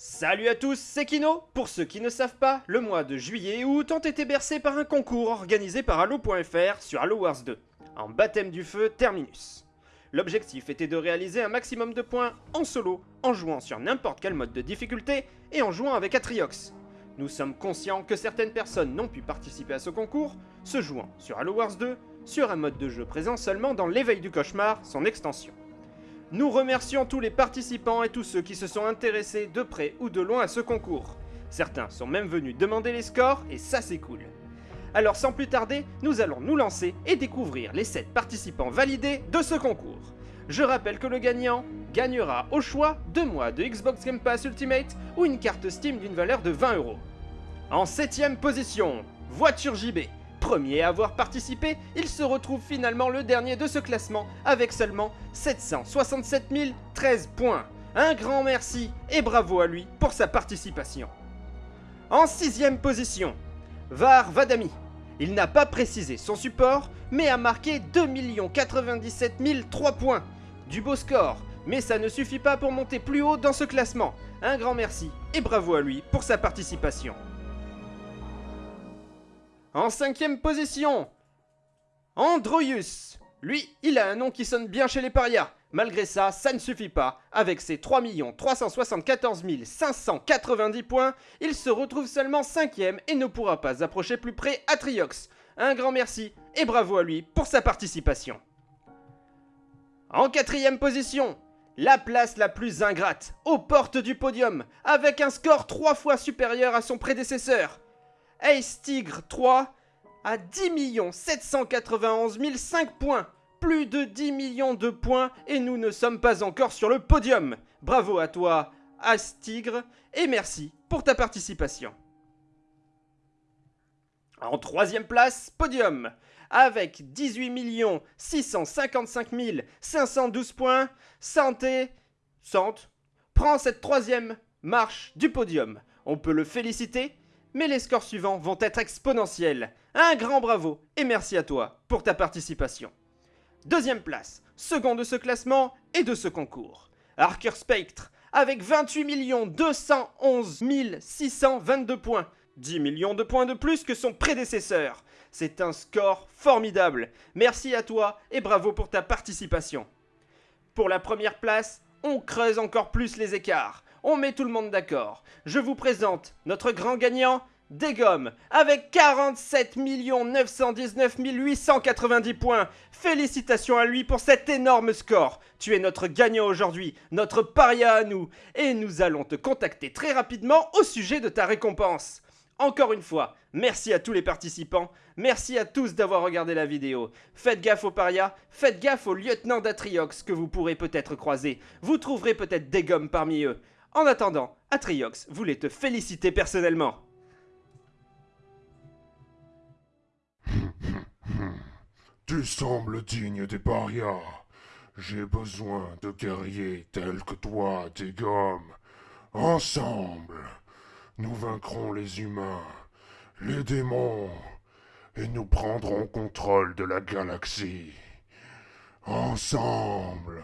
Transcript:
Salut à tous, c'est Kino Pour ceux qui ne savent pas, le mois de juillet et août ont été bercés par un concours organisé par Halo.fr sur Halo Wars 2, en baptême du feu Terminus. L'objectif était de réaliser un maximum de points en solo, en jouant sur n'importe quel mode de difficulté et en jouant avec Atriox. Nous sommes conscients que certaines personnes n'ont pu participer à ce concours, se jouant sur Halo Wars 2, sur un mode de jeu présent seulement dans l'éveil du cauchemar, son extension. Nous remercions tous les participants et tous ceux qui se sont intéressés de près ou de loin à ce concours. Certains sont même venus demander les scores et ça c'est cool. Alors sans plus tarder, nous allons nous lancer et découvrir les 7 participants validés de ce concours. Je rappelle que le gagnant gagnera au choix 2 mois de Xbox Game Pass Ultimate ou une carte Steam d'une valeur de 20 euros. En 7ème position, Voiture JB. Premier à avoir participé, il se retrouve finalement le dernier de ce classement avec seulement 767 013 points. Un grand merci et bravo à lui pour sa participation. En sixième position, Var Vadami. Il n'a pas précisé son support, mais a marqué 2 97 003 points. Du beau score, mais ça ne suffit pas pour monter plus haut dans ce classement. Un grand merci et bravo à lui pour sa participation. En cinquième position, Androius. Lui, il a un nom qui sonne bien chez les parias. Malgré ça, ça ne suffit pas. Avec ses 3 374 590 points, il se retrouve seulement cinquième et ne pourra pas approcher plus près Atriox. Un grand merci et bravo à lui pour sa participation. En quatrième position, la place la plus ingrate, aux portes du podium, avec un score 3 fois supérieur à son prédécesseur. Ace Tigre 3 à 10 791 005 points. Plus de 10 millions de points et nous ne sommes pas encore sur le podium. Bravo à toi, Ace Tigre, et merci pour ta participation. En troisième place, podium, avec 18 655 512 points, Santé, Sante, prend cette troisième marche du podium. On peut le féliciter mais les scores suivants vont être exponentiels. Un grand bravo et merci à toi pour ta participation. Deuxième place, second de ce classement et de ce concours. Archer Spectre avec 28 211 622 points. 10 millions de points de plus que son prédécesseur. C'est un score formidable. Merci à toi et bravo pour ta participation. Pour la première place, on creuse encore plus les écarts on met tout le monde d'accord. Je vous présente notre grand gagnant, Degom, avec 47 919 890 points. Félicitations à lui pour cet énorme score. Tu es notre gagnant aujourd'hui, notre paria à nous, et nous allons te contacter très rapidement au sujet de ta récompense. Encore une fois, merci à tous les participants, merci à tous d'avoir regardé la vidéo. Faites gaffe aux parias, faites gaffe au lieutenant d'Atriox que vous pourrez peut-être croiser. Vous trouverez peut-être des parmi eux. En attendant, Atriox voulait te féliciter personnellement. Tu sembles digne des parias. J'ai besoin de guerriers tels que toi, gommes. Ensemble, nous vaincrons les humains, les démons, et nous prendrons contrôle de la galaxie. Ensemble.